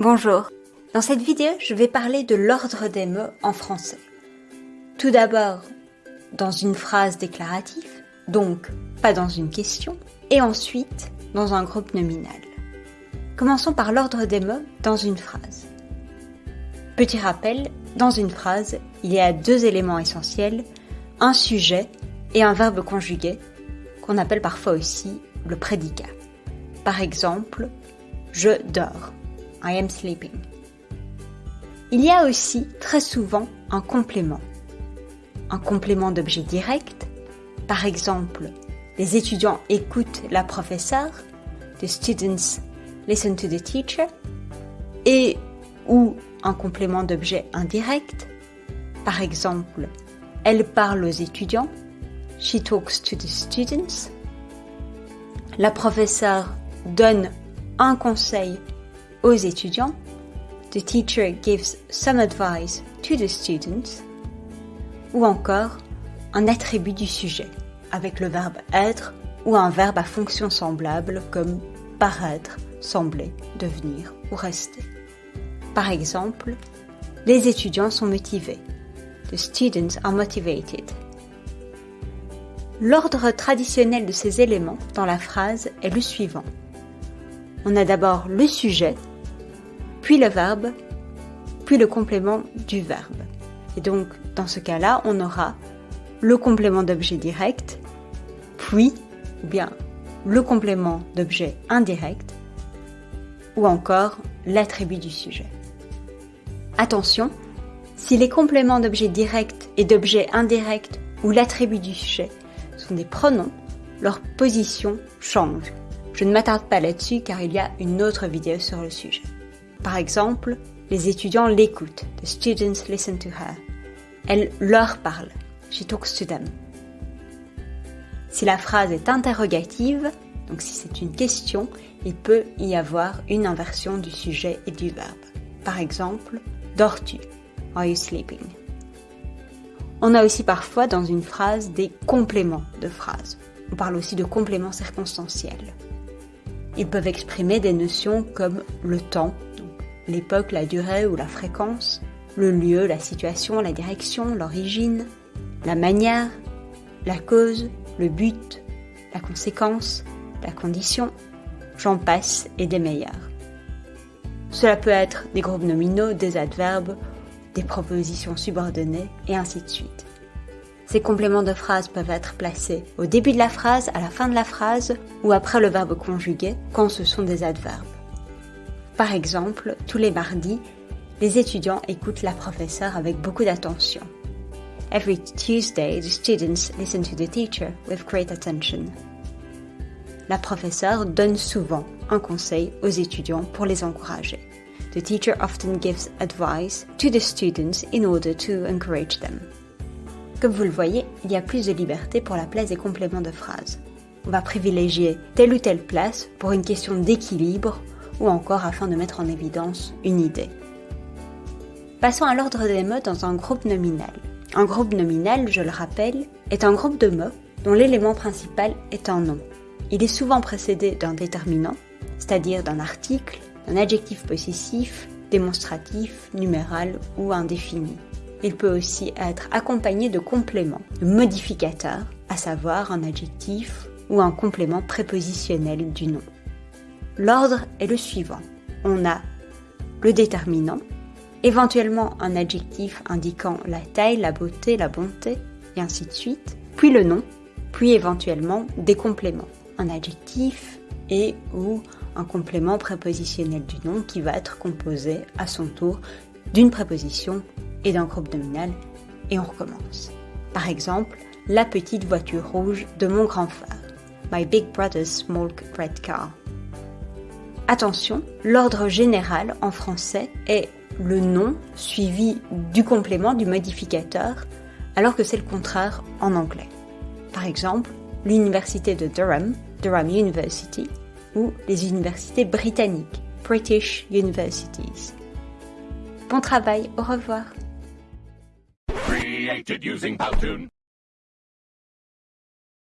Bonjour. Dans cette vidéo, je vais parler de l'ordre des mots en français. Tout d'abord, dans une phrase déclarative, donc pas dans une question, et ensuite dans un groupe nominal. Commençons par l'ordre des mots dans une phrase. Petit rappel, dans une phrase, il y a deux éléments essentiels, un sujet et un verbe conjugué, qu'on appelle parfois aussi le prédicat. Par exemple, je dors. I am sleeping. Il y a aussi très souvent un complément. Un complément d'objet direct. Par exemple, les étudiants écoutent la professeure. The students listen to the teacher. Et ou un complément d'objet indirect. Par exemple, elle parle aux étudiants. She talks to the students. La professeure donne un conseil aux étudiants. The teacher gives some advice to the students. Ou encore un attribut du sujet avec le verbe être ou un verbe à fonction semblable comme paraître, sembler, devenir ou rester. Par exemple, les étudiants sont motivés. The students are motivated. L'ordre traditionnel de ces éléments dans la phrase est le suivant. On a d'abord le sujet, puis le verbe, puis le complément du verbe. Et donc, dans ce cas-là, on aura le complément d'objet direct, puis, ou bien le complément d'objet indirect, ou encore l'attribut du sujet. Attention, si les compléments d'objet direct et d'objet indirect ou l'attribut du sujet sont des pronoms, leur position change. Je ne m'attarde pas là-dessus car il y a une autre vidéo sur le sujet. Par exemple, les étudiants l'écoutent. The students listen to her. Elle leur parle. She talks to them. Si la phrase est interrogative, donc si c'est une question, il peut y avoir une inversion du sujet et du verbe. Par exemple, dors-tu? Are you sleeping? On a aussi parfois dans une phrase des compléments de phrase. On parle aussi de compléments circonstanciels. Ils peuvent exprimer des notions comme le temps, l'époque, la durée ou la fréquence, le lieu, la situation, la direction, l'origine, la manière, la cause, le but, la conséquence, la condition, j'en passe et des meilleurs. Cela peut être des groupes nominaux, des adverbes, des propositions subordonnées et ainsi de suite. Ces compléments de phrase peuvent être placés au début de la phrase, à la fin de la phrase ou après le verbe conjugué quand ce sont des adverbes. Par exemple, tous les mardis, les étudiants écoutent la professeure avec beaucoup d'attention. Every Tuesday, the students listen to the teacher with great attention. La professeure donne souvent un conseil aux étudiants pour les encourager. The teacher often gives advice to the students in order to encourage them. Comme vous le voyez, il y a plus de liberté pour la place des compléments de phrases. On va privilégier telle ou telle place pour une question d'équilibre ou encore afin de mettre en évidence une idée. Passons à l'ordre des mots dans un groupe nominal. Un groupe nominal, je le rappelle, est un groupe de mots dont l'élément principal est un nom. Il est souvent précédé d'un déterminant, c'est-à-dire d'un article, d'un adjectif possessif, démonstratif, numéral ou indéfini. Il peut aussi être accompagné de compléments, de modificateurs, à savoir un adjectif ou un complément prépositionnel du nom. L'ordre est le suivant. On a le déterminant, éventuellement un adjectif indiquant la taille, la beauté, la bonté, et ainsi de suite, puis le nom, puis éventuellement des compléments, un adjectif et ou un complément prépositionnel du nom qui va être composé à son tour d'une préposition et d'un groupe nominal, et on recommence. Par exemple, la petite voiture rouge de mon grand frère. My big brother's small red car. Attention, l'ordre général en français est le nom suivi du complément du modificateur, alors que c'est le contraire en anglais. Par exemple, l'université de Durham, Durham University, ou les universités britanniques, British Universities. Bon travail, au revoir.